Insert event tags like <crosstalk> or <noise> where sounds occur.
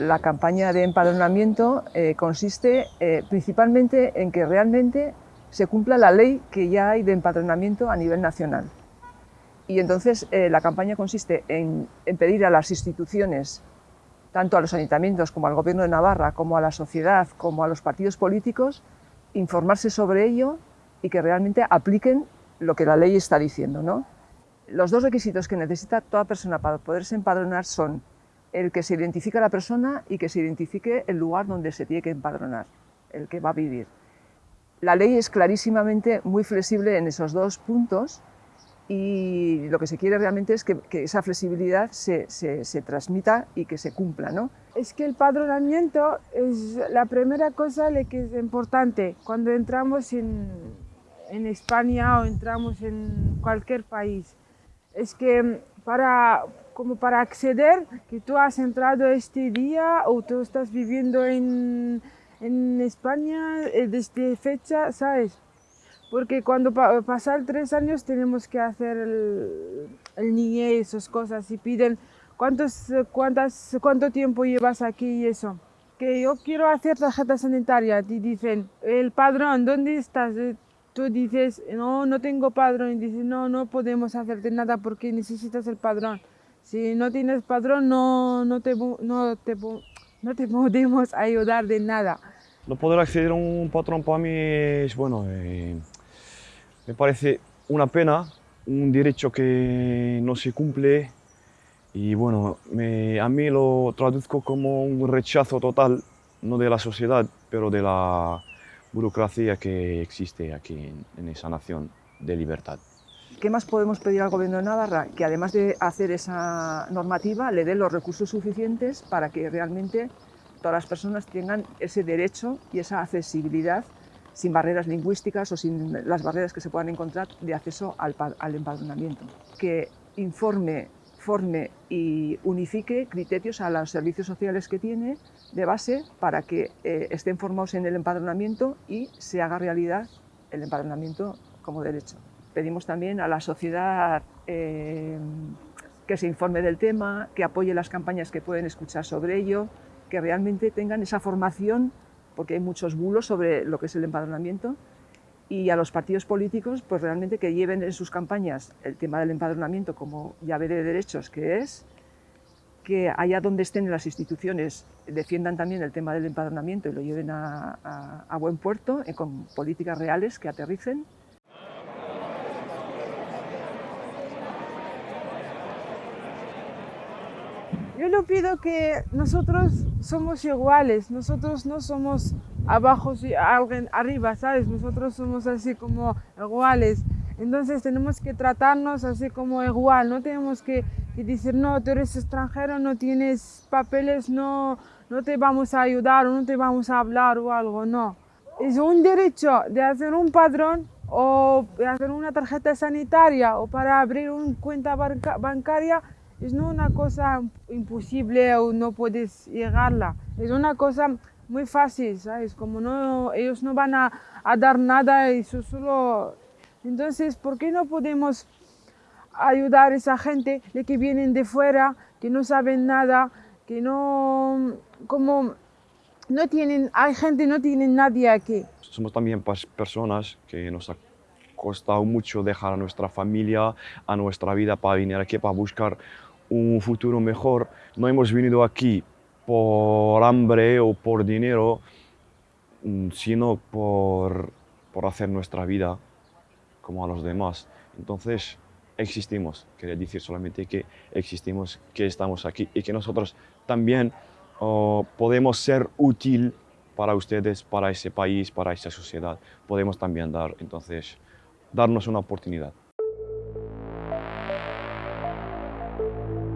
La campaña de empadronamiento eh, consiste eh, principalmente en que realmente se cumpla la ley que ya hay de empadronamiento a nivel nacional. Y entonces eh, la campaña consiste en, en, pedir a las instituciones, tanto a los ayuntamientos como al Gobierno de Navarra, como a la sociedad, como a los partidos políticos, informarse sobre ello y que realmente apliquen lo que la ley está diciendo. ¿no? Los dos requisitos que necesita toda persona para poderse empadronar son el que se identifique a la persona y que se identifique el lugar donde se tiene que empadronar, el que va a vivir. La ley es clarísimamente muy flexible en esos dos puntos y lo que se quiere realmente es que, que esa flexibilidad se, se, se, transmita y que se cumpla. ¿no? Es que el padronamiento es la primera cosa que es importante cuando entramos en, en España o entramos en cualquier país. Es que para, como para acceder, que tú has entrado este día o tú estás viviendo en, en España eh, desde fecha, ¿sabes? Porque cuando pa pasan tres años tenemos que hacer el, el niñez, esas cosas, y piden cuántos, cuántas, cuánto tiempo llevas aquí y eso. Que yo quiero hacer tarjeta sanitaria, te dicen, el padrón, ¿dónde estás? Tú dices, no, no tengo padrón, y dices, no, no podemos hacerte nada porque necesitas el padrón. Si no tienes padrón, no, no, te, no, te, no te <laughs> podemos ayudar de nada. No poder acceder a un patrón para mí es, bueno, eh, me parece una pena, un derecho que no se cumple y bueno, me, a mí lo traduzco como un rechazo total, no de la sociedad, pero de la burocracia que existe aquí en, en esa nación de libertad. ¿Qué más podemos pedir al Gobierno de Navarra? Que además de hacer esa normativa, le dé los recursos suficientes para que realmente todas las personas tengan ese derecho y esa accesibilidad sin barreras lingüísticas o sin las barreras que se puedan encontrar de acceso al, empadronamiento. Que informe, forme y unifique criterios a los servicios sociales que tiene de base para que eh, estén formados en el empadronamiento y se haga realidad el empadronamiento como derecho. Pedimos también a la sociedad eh, que se informe del tema, que apoye las campañas que pueden escuchar sobre ello, que realmente tengan esa formación porque hay muchos bulos sobre lo que es el empadronamiento, y a los partidos políticos, pues realmente que lleven en sus campañas el tema del empadronamiento como llave de derechos que es, que allá donde estén las instituciones defiendan también el tema del empadronamiento y lo lleven a, a, buen puerto, eh, con políticas reales que aterricen. Yo le pido que nosotros somos iguales, nosotros no somos abajo y alguien arriba, ¿sabes? Nosotros somos así como iguales. Entonces tenemos que tratarnos así como igual, no tenemos que, que, decir, no, tú eres extranjero, no tienes papeles, no, no te vamos a ayudar o no te vamos a hablar o algo, no. Es un derecho de hacer un padrón o de hacer una tarjeta sanitaria o para abrir una cuenta banca bancaria es no una cosa imposible o no puedes llegarla, es una cosa muy fácil, ¿sabes? Como no, ellos no van a, dar nada, eso solo... Entonces, ¿por qué no podemos ayudar a esa gente que vienen de fuera, que no saben nada, que no... como no tienen, hay gente no tiene nadie aquí. Somos también personas que nos ha costado mucho dejar a nuestra familia, a nuestra vida para venir aquí, para buscar un futuro mejor. No hemos venido aquí por hambre o por dinero, sino por, por hacer nuestra vida como a los demás. Entonces, existimos. Quería decir solamente que existimos, que estamos aquí y que nosotros también oh, podemos ser útil para ustedes, para ese país, para esa sociedad. Podemos también dar, entonces, darnos una oportunidad. Thank you.